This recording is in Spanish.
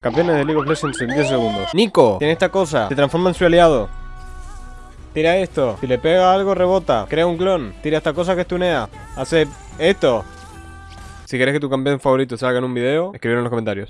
Campeones de League of Legends en 10 segundos. Nico, tiene esta cosa. Se transforma en su aliado. Tira esto. Si le pega algo, rebota. Crea un clon. Tira esta cosa que estunea. Hace esto. Si querés que tu campeón favorito salga en un video, escribirlo en los comentarios.